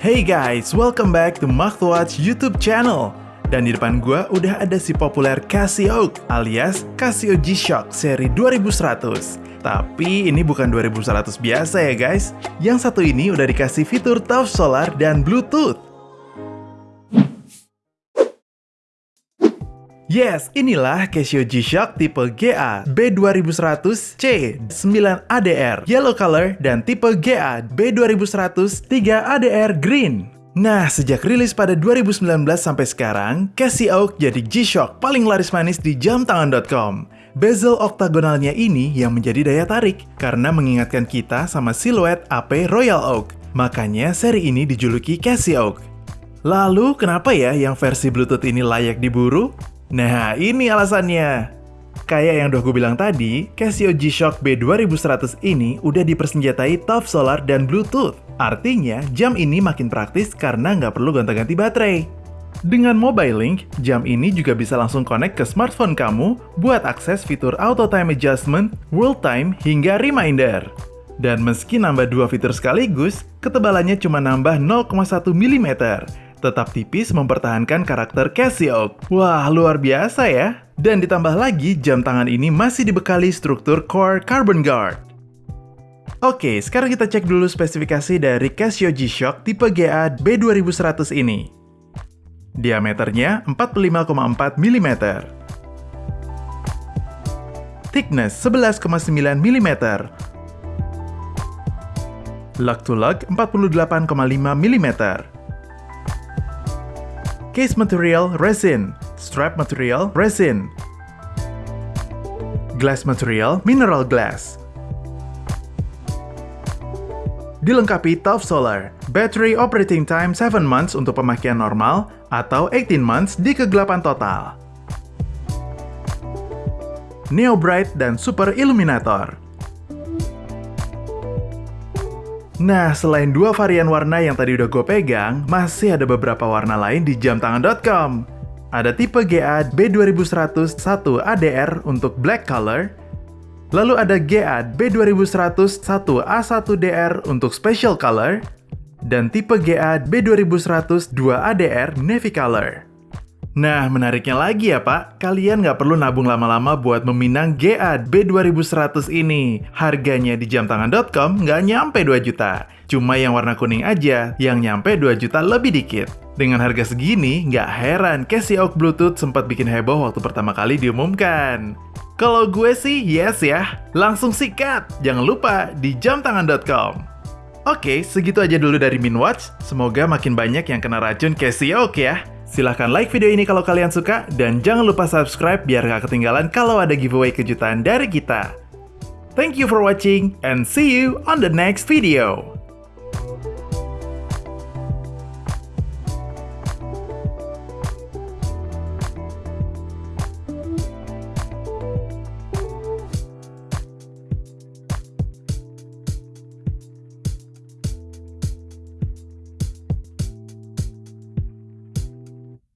Hey guys, welcome back to Machtwatch YouTube channel. Dan di depan gua udah ada si populer Casio alias Casio G-Shock seri 2100. Tapi ini bukan 2100 biasa ya guys. Yang satu ini udah dikasih fitur top solar dan Bluetooth. Yes, inilah Casio G-Shock tipe GA B2100C 9ADR Yellow Color dan tipe GA B2100 3ADR Green. Nah, sejak rilis pada 2019 sampai sekarang, Casio jadi G-Shock paling laris manis di jamtangan.com. Bezel oktagonalnya ini yang menjadi daya tarik karena mengingatkan kita sama siluet AP Royal Oak. Makanya seri ini dijuluki Casio. Lalu kenapa ya yang versi Bluetooth ini layak diburu? Nah, ini alasannya. Kayak yang udah gue bilang tadi, Casio G-Shock B2100 ini udah dipersenjatai top solar dan Bluetooth. Artinya, jam ini makin praktis karena nggak perlu gonta-ganti baterai. Dengan Mobile Link, jam ini juga bisa langsung connect ke smartphone kamu buat akses fitur Auto Time Adjustment, World Time, hingga Reminder. Dan meski nambah dua fitur sekaligus, ketebalannya cuma nambah 0,1 mm, tetap tipis mempertahankan karakter Casio. Wah, luar biasa ya! Dan ditambah lagi, jam tangan ini masih dibekali struktur core carbon guard. Oke, sekarang kita cek dulu spesifikasi dari Casio G-Shock tipe GA B2100 ini. Diameternya 45,4 mm. Thickness 11,9 mm. Lug to lug 48,5 mm. Case material resin, strap material resin, glass material mineral glass. Dilengkapi top solar, battery operating time 7 months untuk pemakaian normal atau 18 months di kegelapan total. Neo Bright dan Super Illuminator. Nah, selain dua varian warna yang tadi udah gue pegang, masih ada beberapa warna lain di jamtangan.com. Ada tipe GA B2100 1 ADR untuk black color, lalu ada GA B2100 1 A1DR untuk special color, dan tipe GA B2100 2 ADR navy color. Nah, menariknya lagi ya Pak, kalian nggak perlu nabung lama-lama buat meminang GA B2100 ini. Harganya di jamtangan.com nggak nyampe 2 juta. Cuma yang warna kuning aja, yang nyampe 2 juta lebih dikit. Dengan harga segini, nggak heran Casio Bluetooth sempat bikin heboh waktu pertama kali diumumkan. Kalau gue sih yes ya, langsung sikat. Jangan lupa di jamtangan.com. Oke, segitu aja dulu dari Minwatch. Semoga makin banyak yang kena racun Casio ya. Silahkan like video ini kalau kalian suka, dan jangan lupa subscribe biar gak ketinggalan kalau ada giveaway kejutan dari kita. Thank you for watching, and see you on the next video.